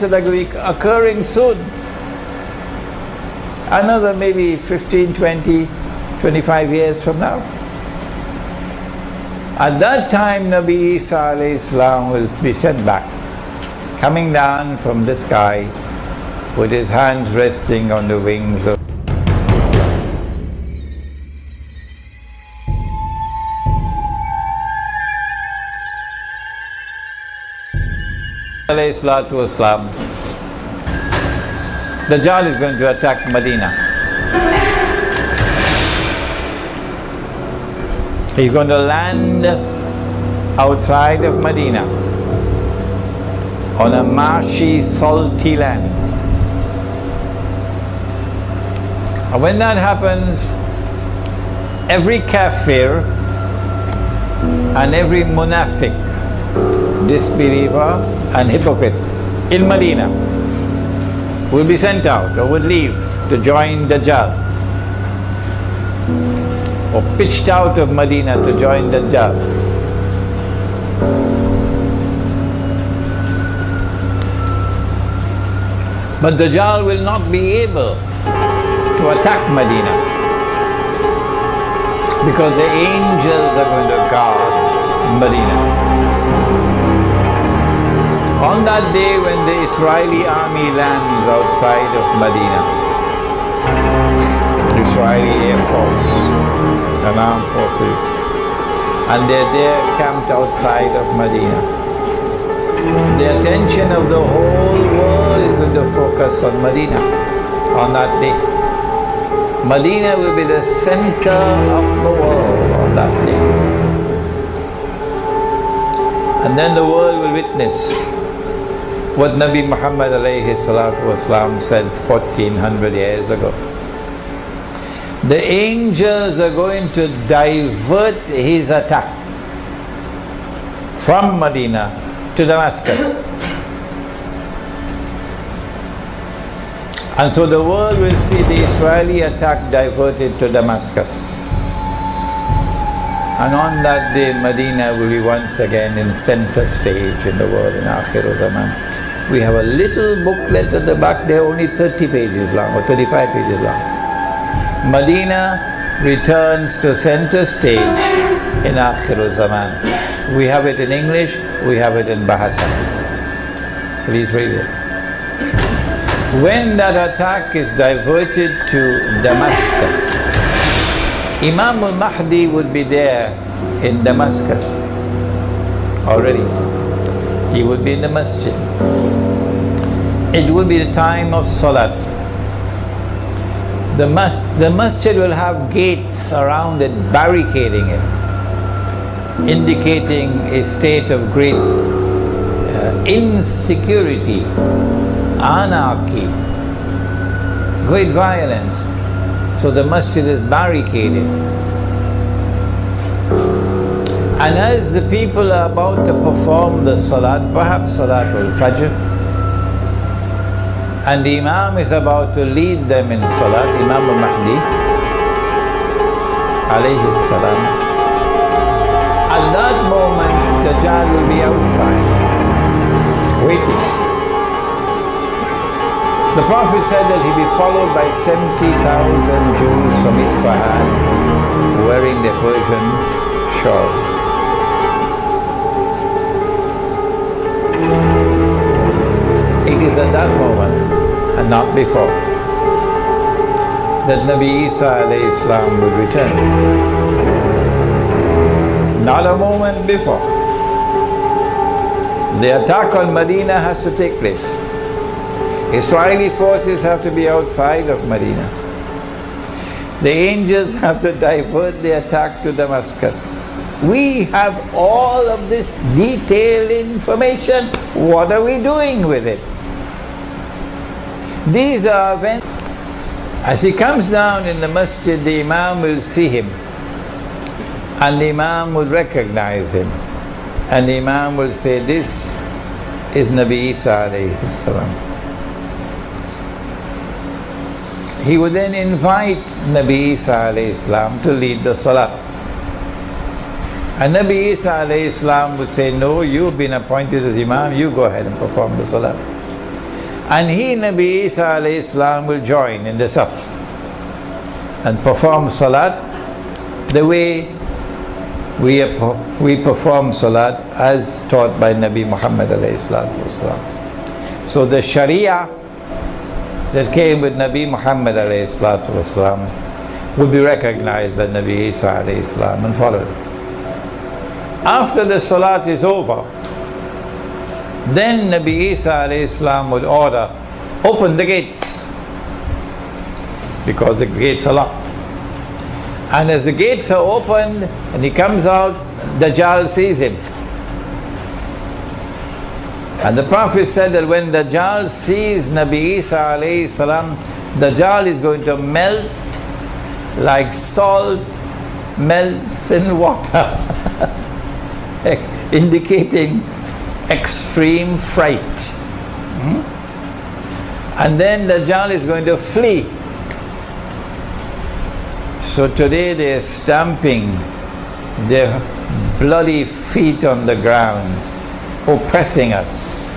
that going be occurring soon. Another maybe 15, 20, 25 years from now. At that time, Nabi Isa Islam will be sent back, coming down from the sky with his hands resting on the wings of Islam. Dajjal is going to attack Medina. He's going to land outside of Medina on a marshy, salty land. And when that happens, every kafir and every munafiq, disbeliever and hypocrite in Medina will be sent out or will leave to join Dajjal or pitched out of Medina to join Dajjal. But Dajjal will not be able to attack Medina because the angels are going to guard Medina. On that day when the Israeli army lands outside of Medina, Israeli Air Force and armed forces, and they're there camped outside of Medina. The attention of the whole world is going to focus on Medina on that day. Medina will be the center of the world on that day. And then the world will witness what Nabi Muhammad wasalam said 1400 years ago. The angels are going to divert his attack from Medina to Damascus. And so the world will see the Israeli attack diverted to Damascus. And on that day, Medina will be once again in center stage in the world in Akhir Zaman. We have a little booklet at the back there, only 30 pages long or 35 pages long. Medina returns to center stage in Akhir Zaman. We have it in English, we have it in Bahasa. Please read it. When that attack is diverted to Damascus, Imam al-Mahdi would be there in Damascus already. He would be in the masjid it will be the time of Salat. The, mas the masjid will have gates around it, barricading it, indicating a state of great uh, insecurity, anarchy, great violence. So the masjid is barricaded. And as the people are about to perform the salat, perhaps salat al-fajr, and the Imam is about to lead them in Salat, Imam al-Mahdi alayhi salam. At that moment, Dajjal will be outside, waiting. The Prophet said that he'll be followed by 70,000 Jews from Isfahan wearing their Persian shawls. Is at that moment and not before that Nabi Isa Islam would return. Not a moment before. The attack on Medina has to take place. Israeli forces have to be outside of Medina. The angels have to divert the attack to Damascus. We have all of this detailed information. What are we doing with it? These are when, as he comes down in the masjid, the Imam will see him. And the Imam will recognize him. And the Imam will say, this is Nabi Isa alayhi salam. He would then invite Nabi Isa alayhi salam to lead the salat. And Nabi Isa alayhi salam would say, no, you've been appointed as Imam, you go ahead and perform the salat. And he, Nabi Isa alayhi will join in the saf and perform salat the way we, we perform salat as taught by Nabi Muhammad alayhi So the Sharia that came with Nabi Muhammad would be recognized by Nabi Isa alayhi and followed. After the salat is over, then Nabi Isa would order, open the gates because the gates are locked. And as the gates are opened and he comes out, Dajjal sees him. And the Prophet said that when Dajjal sees Nabi Isa salam, Dajjal is going to melt like salt melts in water, indicating extreme fright. Hmm? And then Dajjal is going to flee so today they are stamping their bloody feet on the ground, oppressing us.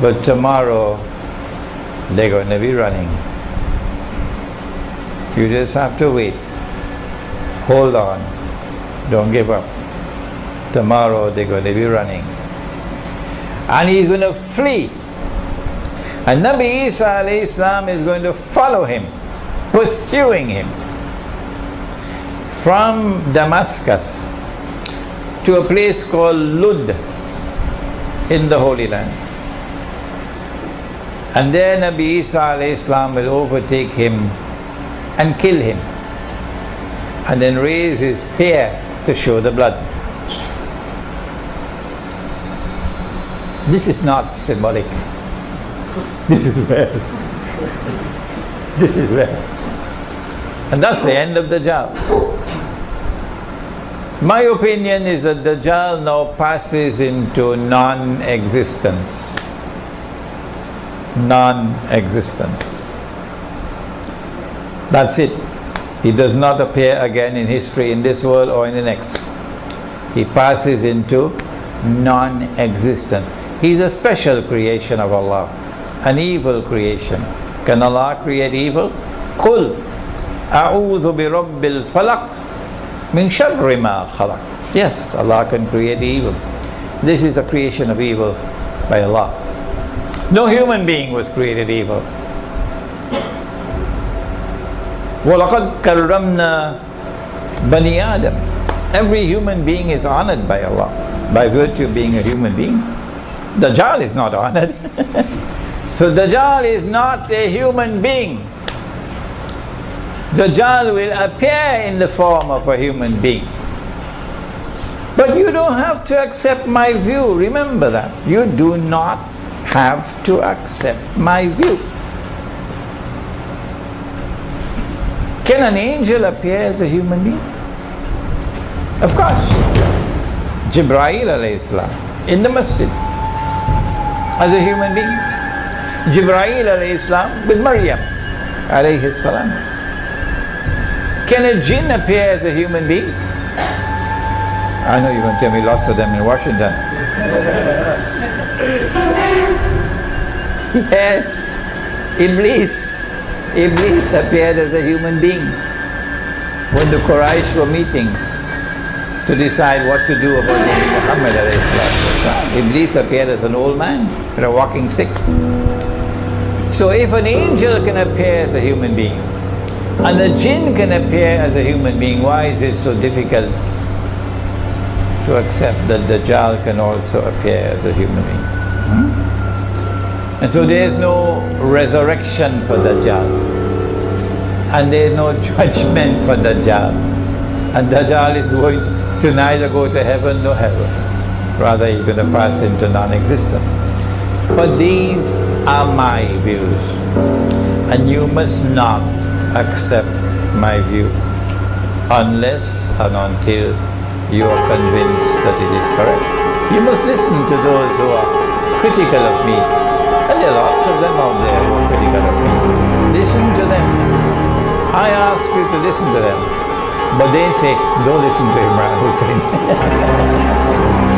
But tomorrow they're going to be running. You just have to wait. Hold on. Don't give up. Tomorrow they're going to be running. And he's going to flee. And Nabi Isa is going to follow him, pursuing him from Damascus to a place called Lud in the Holy Land. And there Nabi Isa Islam will overtake him and kill him and then raise his hair to show the blood. This is not symbolic. This is real. This is real. And that's the end of the job. My opinion is that the Dajjal now passes into non-existence. Non-existence. That's it. He does not appear again in history in this world or in the next. He passes into non-existence. He's a special creation of Allah, an evil creation. Can Allah create evil? قل أعوذ برب الفلق Min sharri ma khalaq. Yes, Allah can create evil. This is a creation of evil by Allah. No human being was created evil. وَلَقَدْ كَرَّمْنَا بَنِي آدَمَ Every human being is honored by Allah by virtue of being a human being. Dajjal is not honored. so Dajjal is not a human being. Dajjal will appear in the form of a human being. But you don't have to accept my view. Remember that. You do not have to accept my view. Can an angel appear as a human being? Of course. Jibreel salam in the masjid as a human being. Jibreel salam with Maryam alayhi salam. Can a jinn appear as a human being? I know you're going to tell me lots of them in Washington. yes, Iblis. Iblis appeared as a human being. When the Quraysh were meeting to decide what to do about Muhammad Iblis appeared as an old man with a walking stick. So if an angel can appear as a human being, and the jinn can appear as a human being. Why is it so difficult to accept that Dajjal can also appear as a human being? Hmm? And so there is no resurrection for Dajjal. And there is no judgment for Dajjal. And Dajjal is going to neither go to heaven nor hell. Rather, going to pass into non-existence. But these are my views. And you must not accept my view unless and until you are convinced that it is correct. You must listen to those who are critical of me. And there are lots of them out there who are critical of me. Listen to them. I ask you to listen to them. But they say, don't listen to Imran Hosein.